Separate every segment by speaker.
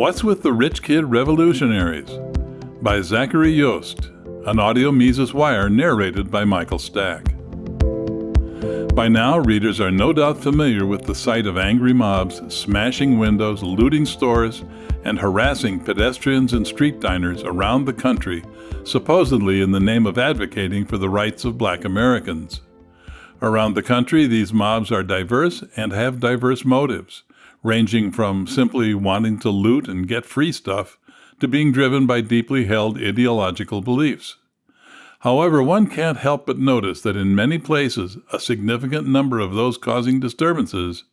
Speaker 1: What's with the Rich Kid Revolutionaries? by Zachary Yost, an audio Mises Wire narrated by Michael Stack. By now, readers are no doubt familiar with the sight of angry mobs smashing windows, looting stores, and harassing pedestrians and street diners around the country, supposedly in the name of advocating for the rights of black Americans. Around the country, these mobs are diverse and have diverse motives, ranging from simply wanting to loot and get free stuff to being driven by deeply held ideological beliefs. However, one can't help but notice that in many places, a significant number of those causing disturbances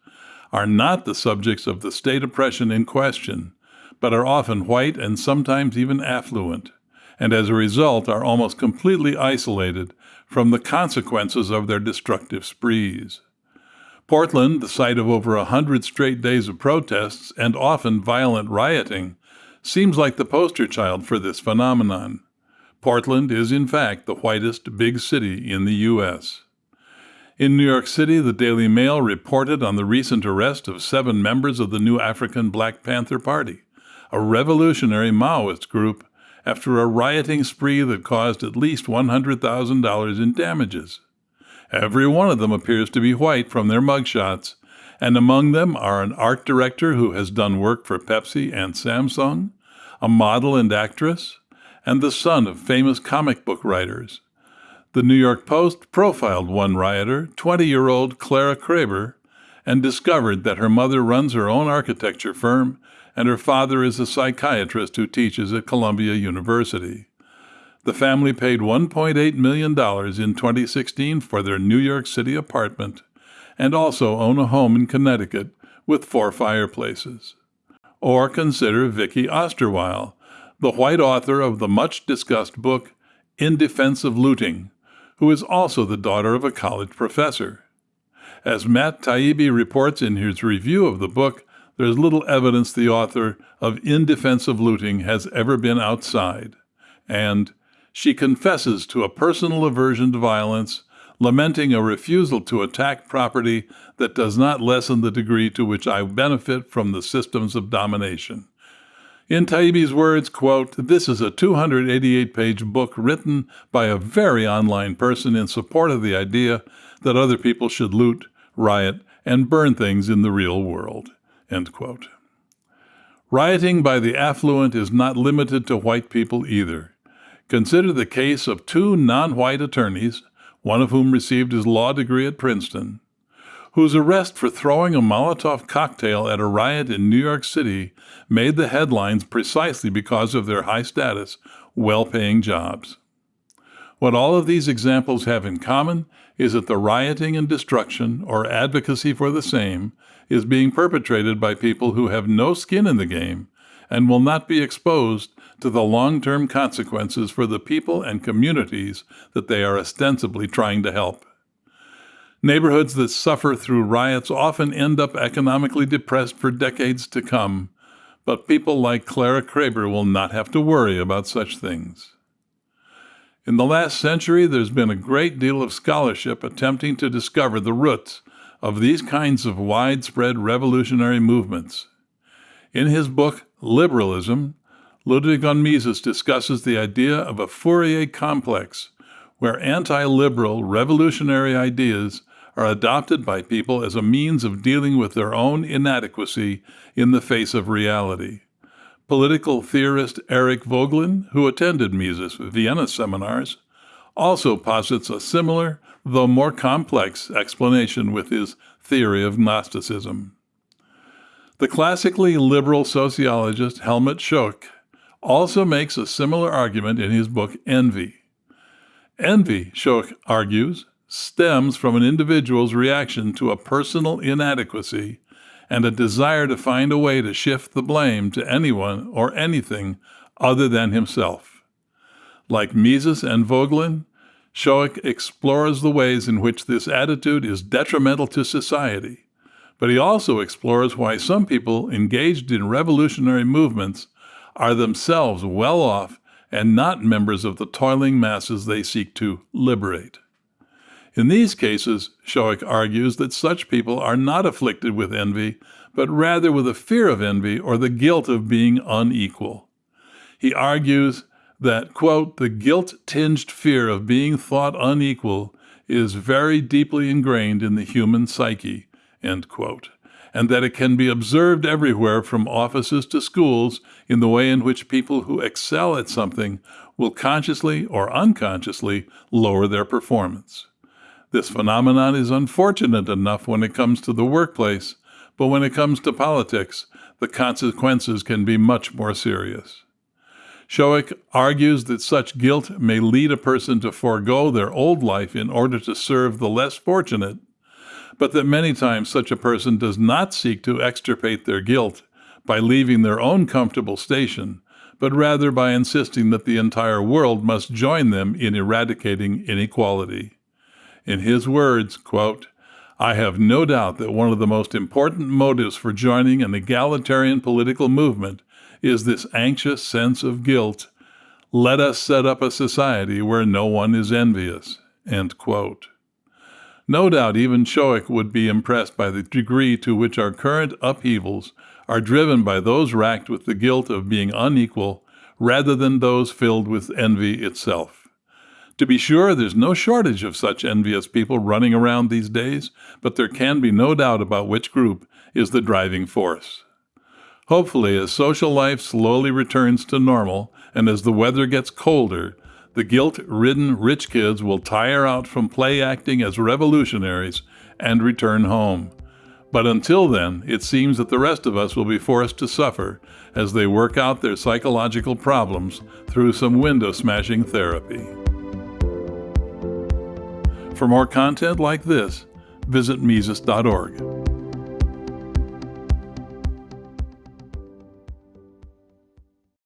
Speaker 1: are not the subjects of the state oppression in question, but are often white and sometimes even affluent, and as a result are almost completely isolated from the consequences of their destructive sprees. Portland, the site of over a hundred straight days of protests and often violent rioting, seems like the poster child for this phenomenon. Portland is, in fact, the whitest big city in the U.S. In New York City, the Daily Mail reported on the recent arrest of seven members of the New African Black Panther Party, a revolutionary Maoist group, after a rioting spree that caused at least $100,000 in damages. Every one of them appears to be white from their mugshots, and among them are an art director who has done work for Pepsi and Samsung, a model and actress, and the son of famous comic book writers. The New York Post profiled one rioter, 20 year old Clara Kraebber, and discovered that her mother runs her own architecture firm and her father is a psychiatrist who teaches at Columbia University. The family paid $1.8 million in 2016 for their New York City apartment and also own a home in Connecticut with four fireplaces. Or consider Vicky Osterweil, the white author of the much discussed book In Defense of Looting, who is also the daughter of a college professor. As Matt Taibbi reports in his review of the book, there is little evidence the author of In Defense of Looting has ever been outside. And she confesses to a personal aversion to violence, lamenting a refusal to attack property that does not lessen the degree to which I benefit from the systems of domination. In Taibbi's words, quote, this is a 288 page book written by a very online person in support of the idea that other people should loot, riot, and burn things in the real world. End quote. Rioting by the affluent is not limited to white people either. Consider the case of two non white attorneys, one of whom received his law degree at Princeton, whose arrest for throwing a Molotov cocktail at a riot in New York City made the headlines precisely because of their high status, well paying jobs. What all of these examples have in common is that the rioting and destruction, or advocacy for the same, is being perpetrated by people who have no skin in the game and will not be exposed to the long term consequences for the people and communities that they are ostensibly trying to help. Neighborhoods that suffer through riots often end up economically depressed for decades to come, but people like Clara Kraebber will not have to worry about such things. In the last century, there's been a great deal of scholarship attempting to discover the roots of these kinds of widespread revolutionary movements. In his book, Liberalism, Ludwig von Mises discusses the idea of a Fourier complex, where anti liberal revolutionary ideas are adopted by people as a means of dealing with their own inadequacy in the face of reality. Political theorist Eric Voegelin, who attended Mises' Vienna seminars, also posits a similar, though more complex, explanation with his theory of Gnosticism. The classically liberal sociologist Helmut Schoeck also makes a similar argument in his book Envy. Envy, Schoeck argues, stems from an individual's reaction to a personal inadequacy and a desire to find a way to shift the blame to anyone or anything other than himself. Like Mises and Voegelin, Schoeck explores the ways in which this attitude is detrimental to society, but he also explores why some people engaged in revolutionary movements are themselves well off and not members of the toiling masses they seek to liberate. In these cases, Schoeck argues that such people are not afflicted with envy, but rather with a fear of envy or the guilt of being unequal. He argues that, quote, the guilt tinged fear of being thought unequal is very deeply ingrained in the human psyche, end quote, and that it can be observed everywhere from offices to schools in the way in which people who excel at something will consciously or unconsciously lower their performance. This phenomenon is unfortunate enough when it comes to the workplace, but when it comes to politics, the consequences can be much more serious. Schoeck argues that such guilt may lead a person to forego their old life in order to serve the less fortunate, but that many times such a person does not seek to extirpate their guilt by leaving their own comfortable station, but rather by insisting that the entire world must join them in eradicating inequality. In his words, quote, I have no doubt that one of the most important motives for joining an egalitarian political movement is this anxious sense of guilt. Let us set up a society where no one is envious. No doubt even Schoeck would be impressed by the degree to which our current upheavals are driven by those racked with the guilt of being unequal rather than those filled with envy itself. To be sure, there's no shortage of such envious people running around these days, but there can be no doubt about which group is the driving force. Hopefully, as social life slowly returns to normal and as the weather gets colder, the guilt ridden rich kids will tire out from play acting as revolutionaries and return home. But until then, it seems that the rest of us will be forced to suffer as they work out their psychological problems through some window smashing therapy. For more content like this, visit Mises.org.